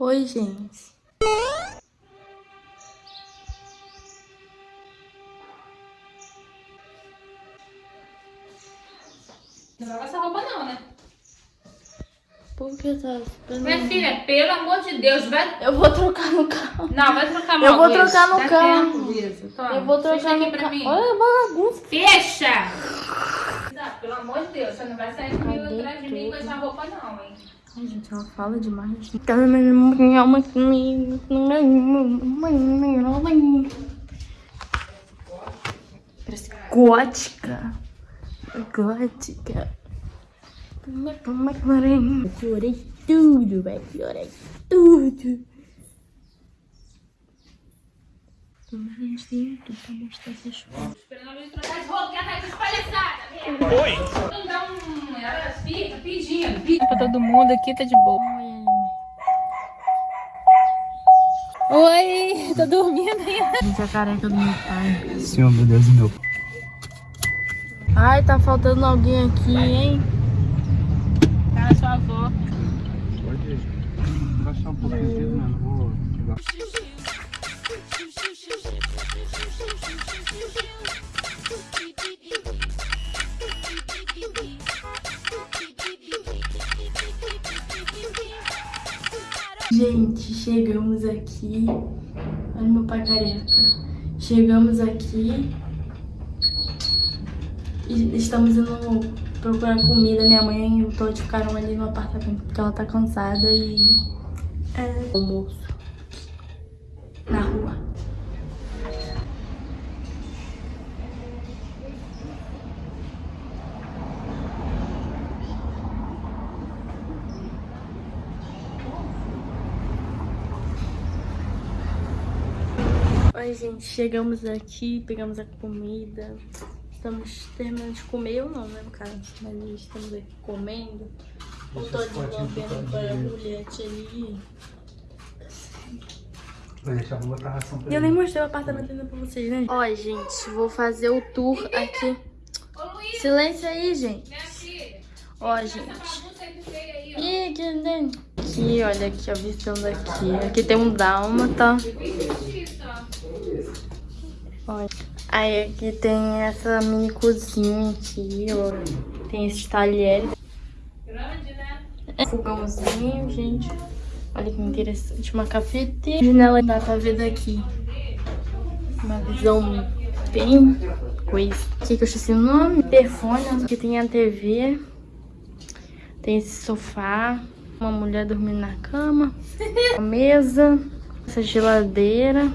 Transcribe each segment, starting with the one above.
Oi, gente. Não lava essa roupa não, né? Por que tá esperando? Minha filha, pelo amor de Deus, vai... Eu vou trocar no carro. Não, vai trocar Eu vou Luiz. trocar no Dá carro. tempo, Luiz. Toma, Eu vou trocar aqui no pra carro. mim. Olha a bagunça. Fecha! Pelo amor de Deus, você não vai sair comigo atrás de mim com essa roupa não, hein? Ai, gente, ela fala demais. Parece gótica. Gótica. Eu chorei tudo, velho. Chorei tudo. Mas dentro pra mostrar essas coisas. Esperando a Luiz trocar de roupa, que ela tá de palhaçada. Oi! Não dá um... Ela fica pedindo, pedindo. Pra todo mundo aqui tá de boa. Oi, tô dormindo ainda. Gente, a careca do meu pai. Senhor, meu Deus, meu. Ai, tá faltando alguém aqui, hein? Tá, sua avó. Pode baixar um pouquinho aqui, né? Não vou pegar. Gente, chegamos aqui. Olha meu pai careca. Chegamos aqui. E estamos indo procurar comida. Minha mãe e o Todd ficaram ali no apartamento porque ela tá cansada e. É. Almoço. Na rua. Oi, gente, chegamos aqui, pegamos a comida. Estamos terminando de comer, eu não, né, no caso. Mas estamos aqui comendo. O Todd lambendo para a Juliette ali. Deixar, ração pra E eu nem mostrei o apartamento ainda pra vocês, né? Ó, gente, vou fazer o tour aqui. Silêncio aí, gente. Ó, gente. nem. Aqui, olha aqui, a visão daqui. Aqui tem um dálmata. Olha. Aí aqui tem essa mini cozinha aqui, ó. Tem esses talheres. Grande, né? Fogãozinho, gente. Olha que interessante. Uma cafeteira. Janela dá pra ver daqui. Uma visão bem coisa. Aqui que eu esqueci o nome. Interfone. Aqui tem a TV. Tem esse sofá. Uma mulher dormindo na cama. Uma mesa. Essa geladeira.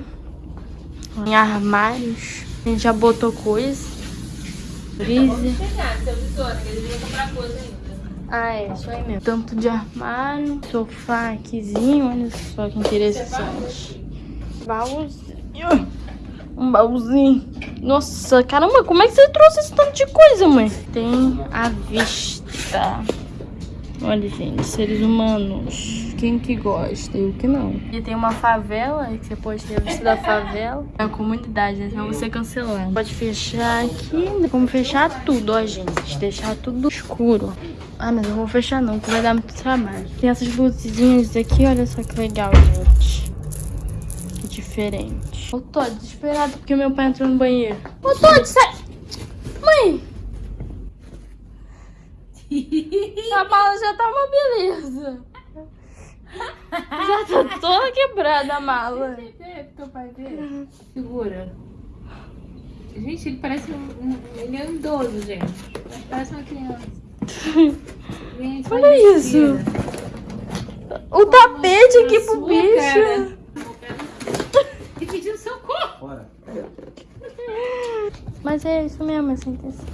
Em armários. A gente já botou coisa. Freezer. Ah, é, isso aí mesmo. Tanto de armário, sofá aquizinho, olha só que interessante. Baúzinho. Um baúzinho. Nossa, caramba, como é que você trouxe esse tanto de coisa, mãe? Tem a vista. Olha, gente, seres humanos. Quem que gosta e o que não. E tem uma favela, que você pode ter a vista da favela. É a comunidade, né? Senão você cancelar. Pode fechar aqui, como fechar tudo, ó, gente. Deixar tudo escuro. Ah, mas eu não vou fechar não, porque vai dar muito trabalho. Tem essas luzinhas aqui, olha só que legal, gente. Que diferente. Ô, Todd, desesperado porque meu pai entrou no banheiro. Ô, Todd, sai! Mãe! A mala já tá uma beleza. Já tá toda quebrada a mala. É, teu pai vê. Segura. Gente, ele parece um, um- Ele é um idoso, gente. Parece uma criança. Gente, Olha isso. O tapete aqui pro Sua bicho. cara. E pedindo socorro. Bora. Mas é isso mesmo, essa intenção.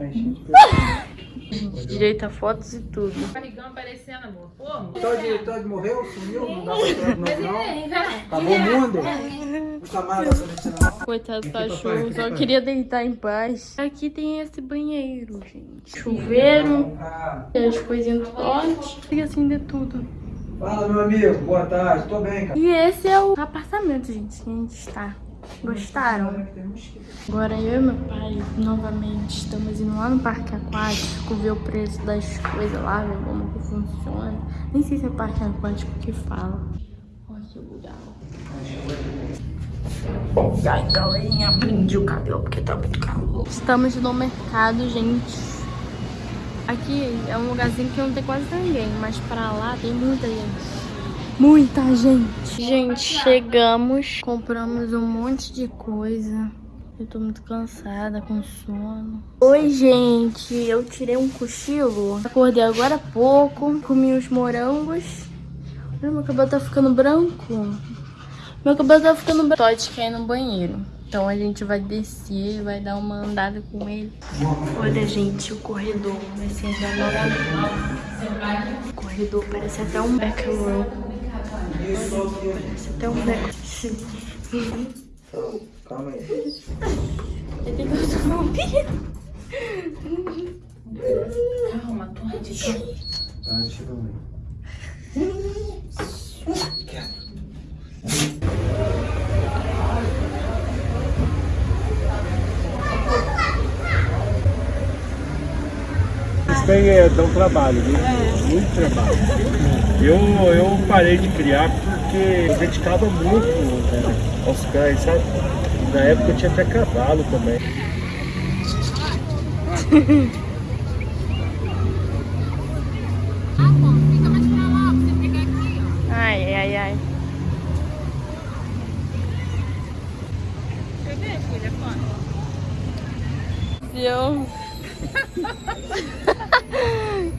Aí, gente, Direito a fotos e tudo. Barrigão aparecendo, amor. Porra. Todd, Todd morreu? Sumiu? Não dá pra entrar de novo, não? Acabou o mundo? Mais vai saber não. Coitado do cachorro, só queria deitar em paz. Aqui tem esse banheiro, gente. Chuveiro, Ah, tem as coisinhas do pote. E assim de tudo. Fala, meu amigo. Boa tarde. Tô bem, cara. E esse é o apartamento, gente, que a gente está. Gostaram? Agora eu e meu pai, novamente, estamos indo lá no parque aquático ver o preço das coisas lá, ver como que funciona. Nem sei se é parque aquático que fala. Olha que legal. Ai, galerinha, prendi o cabelo porque tá muito calor. Estamos no mercado, gente. Aqui é um lugarzinho que não tem quase ninguém, mas pra lá tem muita gente. Muita gente. Gente, chegamos, compramos um monte de coisa. Eu tô muito cansada, com sono. Oi, gente. Eu tirei um cochilo. Acordei agora há pouco. Comi os morangos. Olha, meu cabelo tá ficando branco. Meu cabelo tá ficando branco. Todd quer ir no banheiro. Então a gente vai descer, vai dar uma andada com ele. Olha, gente, o corredor vai ser O corredor parece até um back row. Parece até um back Calma aí. Ele tem que tomar um Calma, tô radicando. Tá, tira o meio. Isso daí é, dá um trabalho, viu? Muito trabalho. Eu, eu parei de criar porque eu dedicava muito né, aos cães, sabe? Na época eu tinha até cavalo também. Ai, ai, ai. Eu... Diga Meu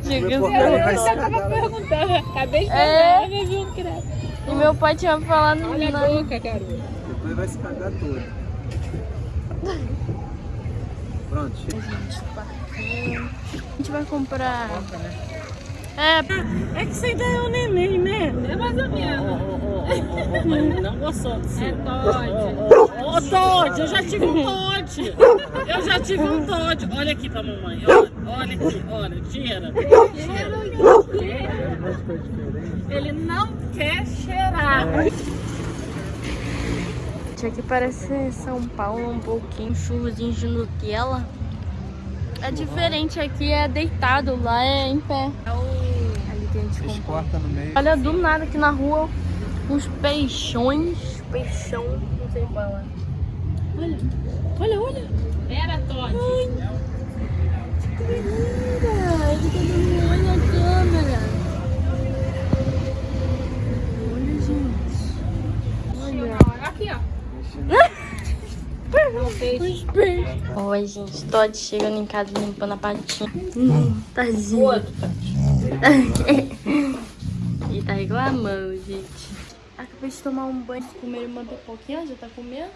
portão vai assim. se cagar. perguntando. Acabei de É. falar, viu um credo. E meu pai tinha falado Olha a não. boca, garoto. Depois vai se cagar todo. Pronto, chega. A gente vai comprar. É, É que você ainda é um neném, né? É mais ou menos. Não gostou de É ser. Ô, Todd, eu já tive um Todd. Eu já tive um Todd. Olha aqui pra mamãe. Olha, olha aqui, olha. Tira. Ele não quer cheirar. Isso aqui parece São Paulo um pouquinho, churrozinho de Nutella. É diferente aqui, é deitado, lá é em pé. Ali que a gente compra. Olha do nada aqui na rua uns peixões. Peixão, Olha, olha, olha. Era Todd. Que linda! Ele tá dando um olho na câmera. Olha, gente. Olha. Aqui, ó. Os peixes. Oi, gente. Todd chegando em casa limpando a patinha. Hum, tadinho. e tá reclamando, gente. Acabei de tomar um banho, comer uma pipoquinha, já tá comendo.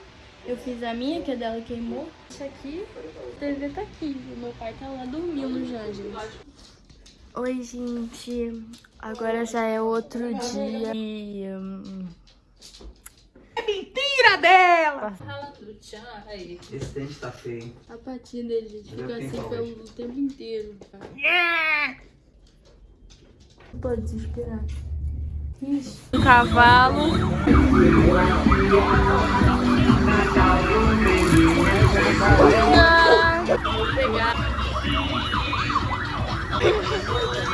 Eu fiz a minha, que a dela queimou. Isso aqui, a TV tá aqui. O meu pai tá lá dormindo já, gente. Oi, gente. Agora já é outro dia. E. hum, Rala do tchan. Aí. Esse dente tá feio, hein? A patinha dele, gente, fica é assim pelo tempo inteiro. Não pode desesperar. Ixi. Um cavalo. Ah, vou pegar.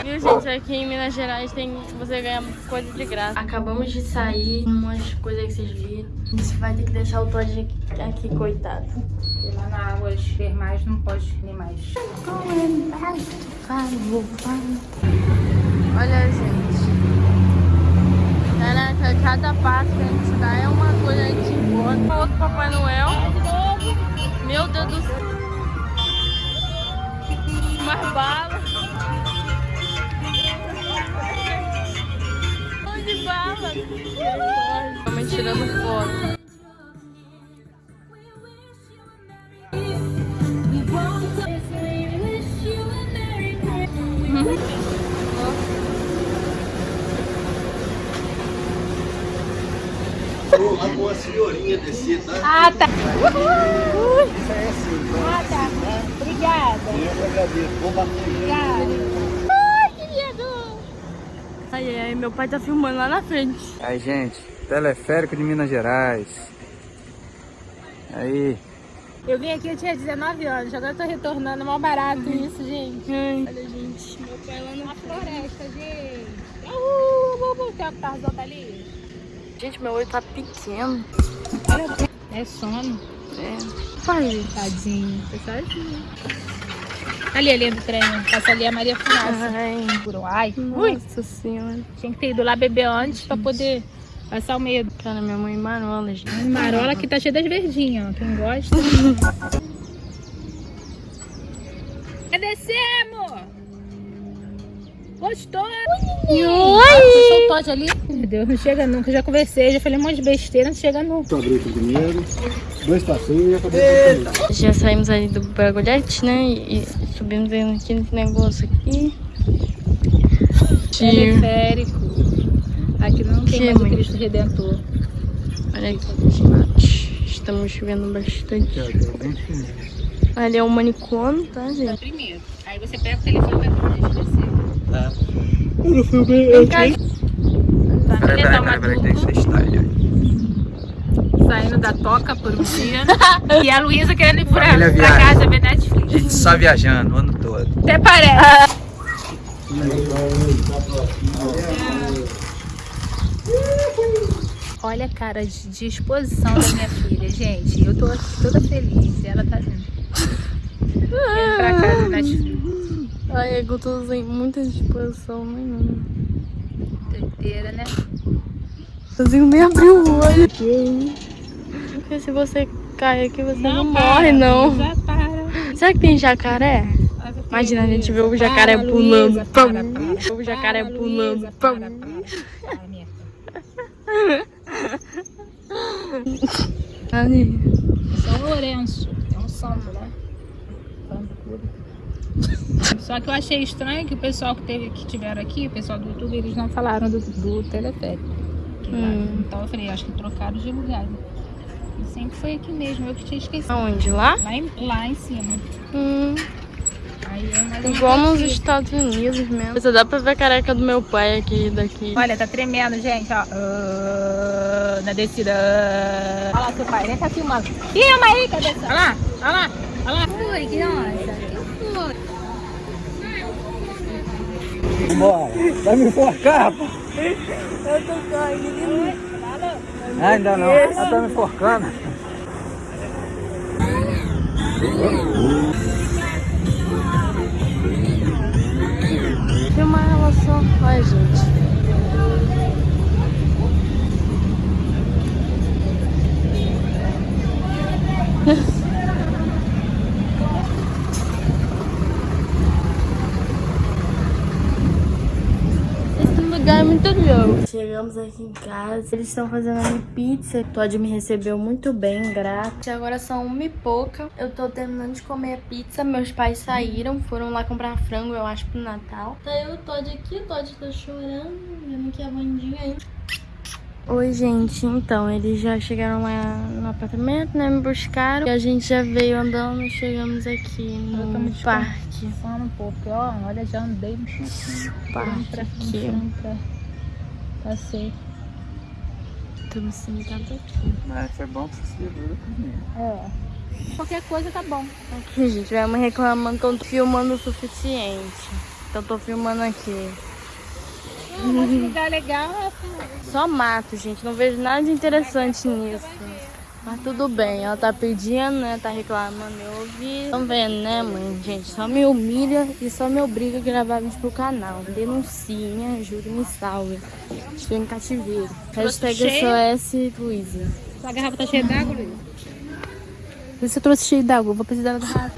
Viu, gente? Aqui em Minas Gerais tem você ganha coisa de graça. Acabamos de sair, umas coisas que vocês viram. A gente vai ter que deixar o Todd aqui, aqui, coitado. E lá na água termais não pode nem mais. Olha, gente. Cada passo que a gente dá é uma coisa, a gente. Outro Papai Noel. Tá? Ah, tá. Eu agradeço. Vou bater. Ai, que lindo. Ai, ai, meu pai tá filmando lá na frente. Aí, gente, teleférico de Minas Gerais. Aí. Eu vim aqui, eu tinha 19 anos, agora eu tô retornando, mal barato isso, gente. Ai, Olha, gente, meu pai lá na floresta, gente. Uhul, ali. gente, meu olho tá pequeno. É sono. É. Pai, Tadinho, tô sozinho. Ali a linha do trem, passa ali a Maria Fumaça. ai, Uruai. Ui, nossa senhora. tinha que ter ido lá beber antes pra poder passar o medo. Cara, minha mãe marola, gente. Marola aqui tá cheia das verdinhas, ó. Quem gosta. Descer, amor? Gostou? Oi! Sou Todd ali. Meu Deus, não chega nunca. Já conversei, já falei um monte de besteira, não chega nunca. Abri aqui primeiro, dois passinhos e acabou com Já saímos ali do bagulhete, né? E, e subimos aqui nesse negócio aqui. Tio, Teleférico. Aqui não tem Que mais o mãe? Cristo Redentor. olha aqui, gente. Estamos chovendo bastante. Ali é o manicômio, tá, gente? Primeiro. Aí você pega o telefone pra gente descer. Tá. Vem cá. Tá, Peraí, beleza, peraí, uma peraí, peraí, dupla. deixa eu style aí. Saindo da toca por um dia. e a Luísa querendo ir pra, pra casa ver Netflix. Gente só viajando o ano todo. Até parece. Olha a cara de disposição da minha filha, gente. Eu tô aqui toda feliz. E ela tá vindo. Indo pra casa ver Netflix. Ai, eu tô sem muita disposição nenhuma. Doideira, né? Não consigo nem abrir o olho. Porque se você cai aqui, você não, morre, não. Já para. Será que tem jacaré? Imagina a gente ver o jacaré Para, pulando. Luísa, para, para. O jacaré pulando. Para. São Lourenço. É um santo, Só que eu achei estranho que o pessoal que, teve, que tiveram aqui, o pessoal do YouTube, eles não falaram do, do teleférico. Hum. Então eu falei, acho que trocaram de lugar. né? E sempre foi aqui mesmo, eu que tinha esquecido. Aonde? Lá? Lá em, lá em cima. Hum, Aí eu mais uma igual nos coisa. Estados Unidos mesmo. Você dá pra ver a careca do meu pai aqui daqui. Olha, tá tremendo, gente, ó. Ah, na descida. Olha lá seu pai, nem tá filmando. Filma aí, cabeça. Olha lá, olha lá, olha lá. Ui, que nossa. Vambora. Vai me enforcar, pô. Eu tô correndo. Ah, ainda não. Ela tá me enforcando. Filma ela só. Ai, gente. Esse lugar é muito louco. Chegamos aqui em casa. Eles estão fazendo ali pizza. Todd me recebeu muito bem, grato. Agora são uma e pouca. Eu tô terminando de comer a pizza. Meus pais saíram, foram lá comprar frango, eu acho, pro Natal. Tá eu e o Todd aqui. O Todd tá chorando. Vendo que a Vandinha aí. Oi, gente. Então, eles já chegaram lá no apartamento, né? Me buscaram. E a gente já veio andando. Chegamos aqui Eu tô no parque. Fala um pouco, ó. Olha, já andei um pouquinho. Parque pra aqui. frente, pra... Passei. Tô me sentando aqui. Mas foi bom que você também. É. Qualquer coisa tá bom. Aqui, gente, vai me reclamando que eu tô filmando o suficiente. Então, eu tô filmando aqui. Um monte de lugar legal. é Só mato, gente. Não vejo nada de interessante nisso. Mas tudo bem, ela tá pedindo, né? Tá reclamando, eu ouvi. Tão vendo, né, mãe? Gente, só me humilha e só me obriga a gravar vídeo pro canal. Denuncie, me ajude, me salve. Estou em cativeiro. Hashtag? SOS Luísa. Sua garrafa tá cheia d'água, Luiz? Por isso eu trouxe cheio d'água. Vou precisar da garrafa.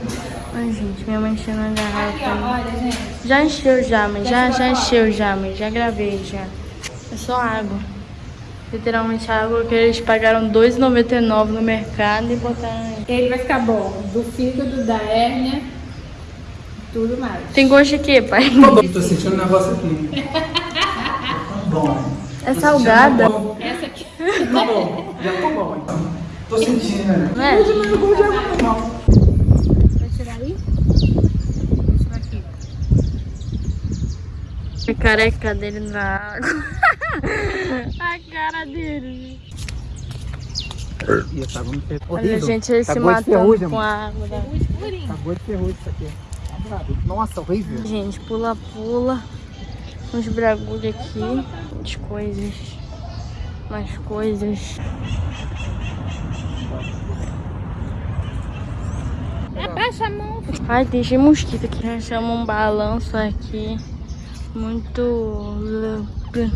Ai, gente, minha mãe enchendo a garrafa. Olha, gente. Já encheu já, mãe. Já, já encheu já, mãe. Já gravei já. É só água. Literalmente água que eles pagaram R$ 2,99 no mercado e botaram aí. Ele vai ficar bom. Do fígado, da hérnia, tudo mais. Tem gosto de quê, pai? Tô sentindo um negócio aqui. Tá bom. É salgada, Essa aqui. Tá bom. Já tá bom, então. Tô sentindo, né? não é? Vai tirar aí? Vou tirar aqui. A careca dele na água. a cara dele. Ferro. Olha, gente, ele se Acabou de matando ferrugem, com a água. Da... Acabou de ferrugem isso aqui. Tá. Nossa, horrível. Gente, pula, pula. Uns bragulhos aqui. As coisas. Mais coisas. Abaixa a mão. Ai, tem cheio de mosquito aqui. Já chama um balanço aqui. Muito louco.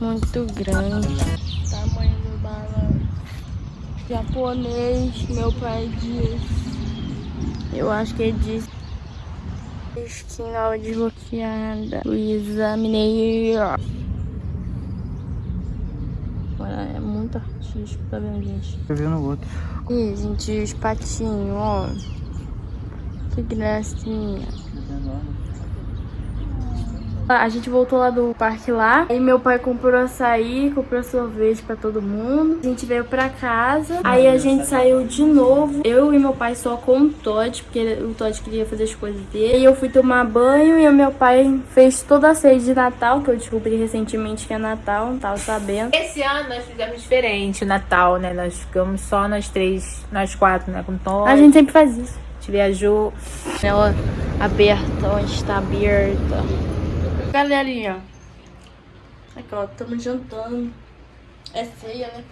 Muito grande. Tamanho do balanço. Japonês, meu pai disse. Eu acho que ele disse. Esquina desbloqueada. Luísa Mineiro. Olha, é muito artístico, tá vendo, gente? Eu vi no outro. Ih, gente, os patinhos, ó. Que gracinha. A gente voltou lá do parque lá. Aí meu pai comprou açaí, comprou sorvete pra todo mundo. A gente veio pra casa. Aí a gente saiu de novo. Eu e meu pai só com o Todd, porque o Todd queria fazer as coisas dele. E eu fui tomar banho e o meu pai fez toda a ceia de Natal, que eu descobri recentemente que é Natal, não tava sabendo. Esse ano nós fizemos diferente o Natal, né? Nós ficamos só nós três, nós quatro, né? Com Tom. A gente sempre faz isso. A gente viajou. Ela aberta, onde está aberta. Galerinha, aqui ó, estamos jantando. É ceia, né?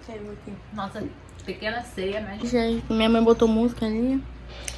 Que ceia aqui. Nossa pequena ceia, né? Gente, minha mãe botou música ali.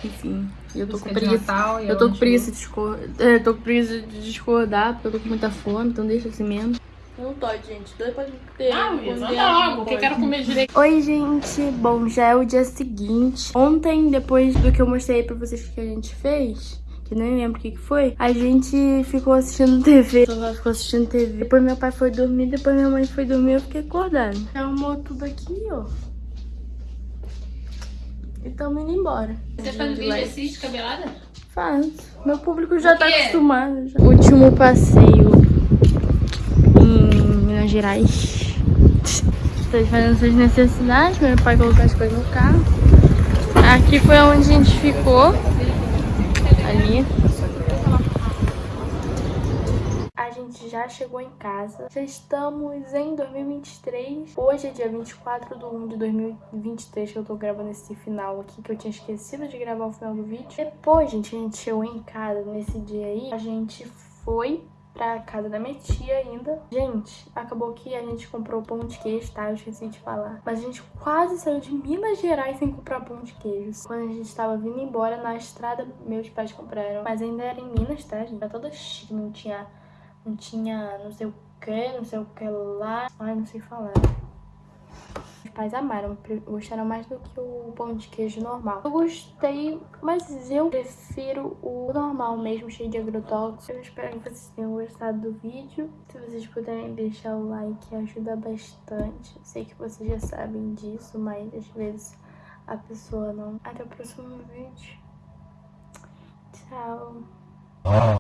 Enfim, eu tô preguiça. Natal Eu tô com preguiça de discordar. É, tô com preguiça de discordar, porque eu tô com muita fome, então deixa assim mesmo. Não pode, gente. Dois pode ter. Ah, Luísa, anda logo, que eu quero comer direito. Oi, gente. Bom, já é o dia seguinte. Ontem, depois do que eu mostrei pra vocês que a gente fez, que nem lembro o que que foi, a gente ficou assistindo TV. Ficou assistindo TV. Depois meu pai foi dormir, depois minha mãe foi dormir, eu fiquei acordada. Arrumou tudo aqui, ó. E tamo indo embora. Você faz vídeo assim, descabelada? Faço. Meu público já tá acostumado. já. Último passeio em Minas Gerais. Estou fazendo suas necessidades. Meu pai colocou as coisas no carro. Aqui foi onde a gente ficou. Ali. A gente já chegou em casa. Já estamos em 2023. Hoje é dia 24 de 1 de 2023 que eu tô gravando esse final aqui, que eu tinha esquecido de gravar o final do vídeo. Depois, gente, a gente chegou em casa nesse dia aí. A gente foi pra casa da minha tia ainda. Gente, acabou que a gente comprou pão de queijo, tá? Eu esqueci de falar. Mas a gente quase saiu de Minas Gerais sem comprar pão de queijo. Quando a gente tava vindo embora na estrada, meus pais compraram. Mas ainda era em Minas, tá, gente? Era toda chique, não tinha não tinha não sei o que, não sei o que lá. Ai, não sei falar. Pais amaram, gostaram mais do que o pão de queijo normal. Eu gostei, mas eu prefiro o normal mesmo, cheio de agrotóxicos. Eu espero que vocês tenham gostado do vídeo. Se vocês puderem deixar o like, ajuda bastante. Sei que vocês já sabem disso, mas às vezes a pessoa não. Até o próximo vídeo. Tchau.